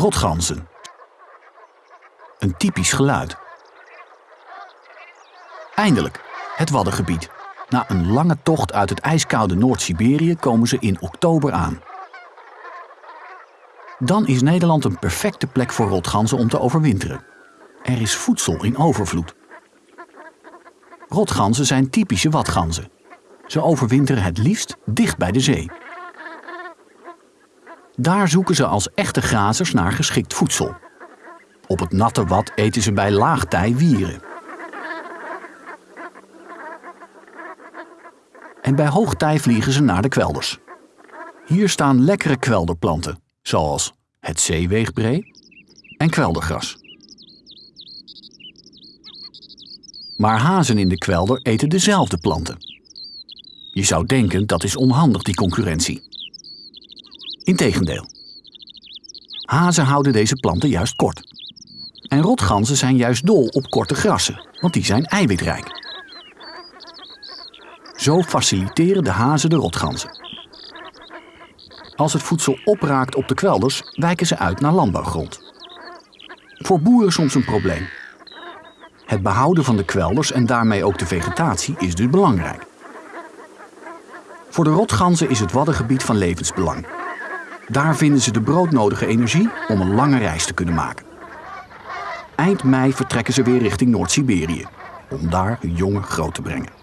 Rotganzen. Een typisch geluid. Eindelijk, het Waddengebied. Na een lange tocht uit het ijskoude Noord-Siberië komen ze in oktober aan. Dan is Nederland een perfecte plek voor rotganzen om te overwinteren. Er is voedsel in overvloed. Rotganzen zijn typische watganzen. Ze overwinteren het liefst dicht bij de zee. Daar zoeken ze als echte grazers naar geschikt voedsel. Op het natte wad eten ze bij laagtij wieren. En bij hoogtij vliegen ze naar de kwelders. Hier staan lekkere kwelderplanten, zoals het zeeweegbree en kweldergras. Maar hazen in de kwelder eten dezelfde planten. Je zou denken dat is onhandig, die concurrentie. Integendeel. Hazen houden deze planten juist kort. En rotganzen zijn juist dol op korte grassen, want die zijn eiwitrijk. Zo faciliteren de hazen de rotganzen. Als het voedsel opraakt op de kwelders, wijken ze uit naar landbouwgrond. Voor boeren soms een probleem. Het behouden van de kwelders en daarmee ook de vegetatie is dus belangrijk. Voor de rotganzen is het waddengebied van levensbelang. Daar vinden ze de broodnodige energie om een lange reis te kunnen maken. Eind mei vertrekken ze weer richting Noord-Siberië, om daar hun jongen groot te brengen.